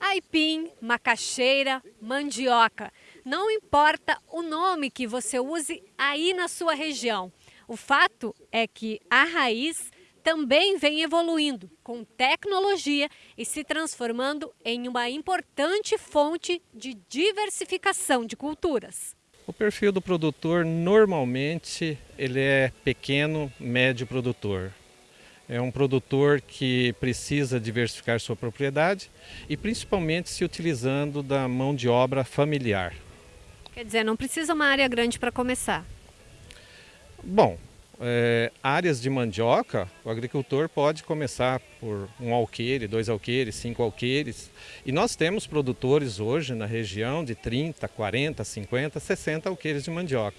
Aipim, macaxeira, mandioca. Não importa o nome que você use aí na sua região. O fato é que a raiz também vem evoluindo com tecnologia e se transformando em uma importante fonte de diversificação de culturas. O perfil do produtor normalmente ele é pequeno, médio produtor. É um produtor que precisa diversificar sua propriedade e principalmente se utilizando da mão de obra familiar. Quer dizer, não precisa uma área grande para começar. Bom, é, áreas de mandioca, o agricultor pode começar por um alqueire, dois alqueires, cinco alqueires. E nós temos produtores hoje na região de 30, 40, 50, 60 alqueires de mandioca.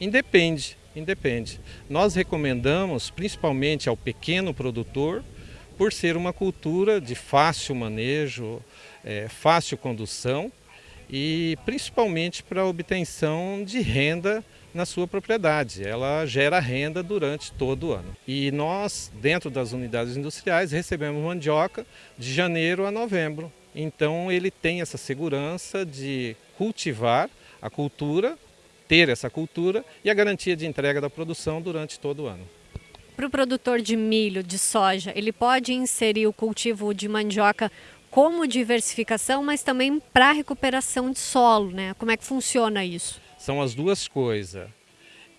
Independe, independe. Nós recomendamos principalmente ao pequeno produtor, por ser uma cultura de fácil manejo, é, fácil condução e principalmente para a obtenção de renda na sua propriedade. Ela gera renda durante todo o ano. E nós, dentro das unidades industriais, recebemos mandioca de janeiro a novembro. Então ele tem essa segurança de cultivar a cultura, ter essa cultura e a garantia de entrega da produção durante todo o ano. Para o produtor de milho, de soja, ele pode inserir o cultivo de mandioca como diversificação, mas também para recuperação de solo, né? Como é que funciona isso? São as duas coisas.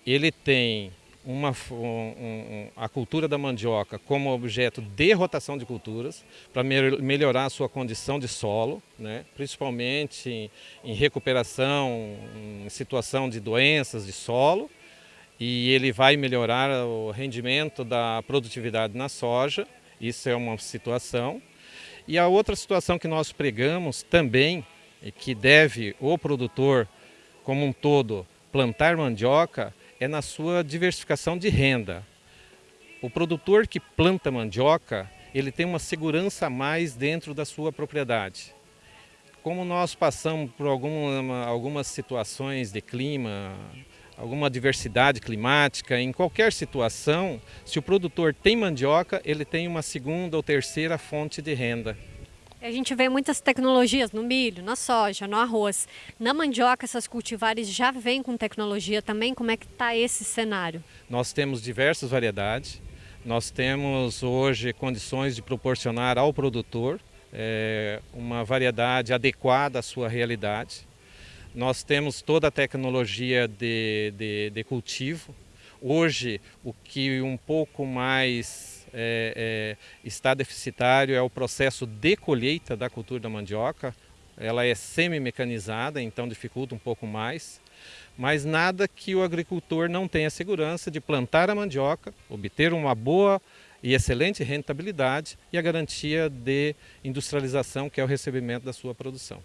Ele tem uma, um, um, a cultura da mandioca como objeto de rotação de culturas para me melhorar a sua condição de solo, né? principalmente em, em recuperação, em situação de doenças de solo, e ele vai melhorar o rendimento da produtividade na soja, isso é uma situação. E a outra situação que nós pregamos também, e que deve o produtor como um todo plantar mandioca, é na sua diversificação de renda. O produtor que planta mandioca, ele tem uma segurança a mais dentro da sua propriedade. Como nós passamos por alguma, algumas situações de clima, alguma diversidade climática, em qualquer situação, se o produtor tem mandioca, ele tem uma segunda ou terceira fonte de renda. A gente vê muitas tecnologias no milho, na soja, no arroz. Na mandioca, essas cultivares já vêm com tecnologia também? Como é que está esse cenário? Nós temos diversas variedades. Nós temos hoje condições de proporcionar ao produtor é, uma variedade adequada à sua realidade. Nós temos toda a tecnologia de, de, de cultivo. Hoje, o que um pouco mais é, é, está deficitário é o processo de colheita da cultura da mandioca. Ela é semi-mecanizada, então dificulta um pouco mais. Mas nada que o agricultor não tenha segurança de plantar a mandioca, obter uma boa e excelente rentabilidade e a garantia de industrialização, que é o recebimento da sua produção.